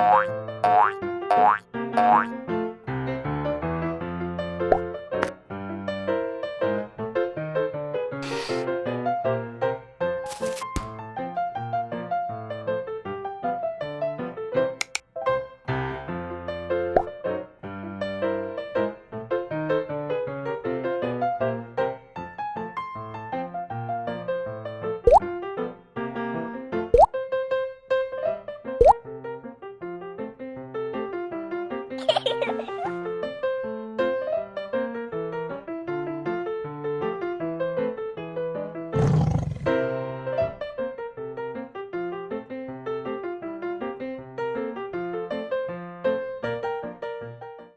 Oi, oi.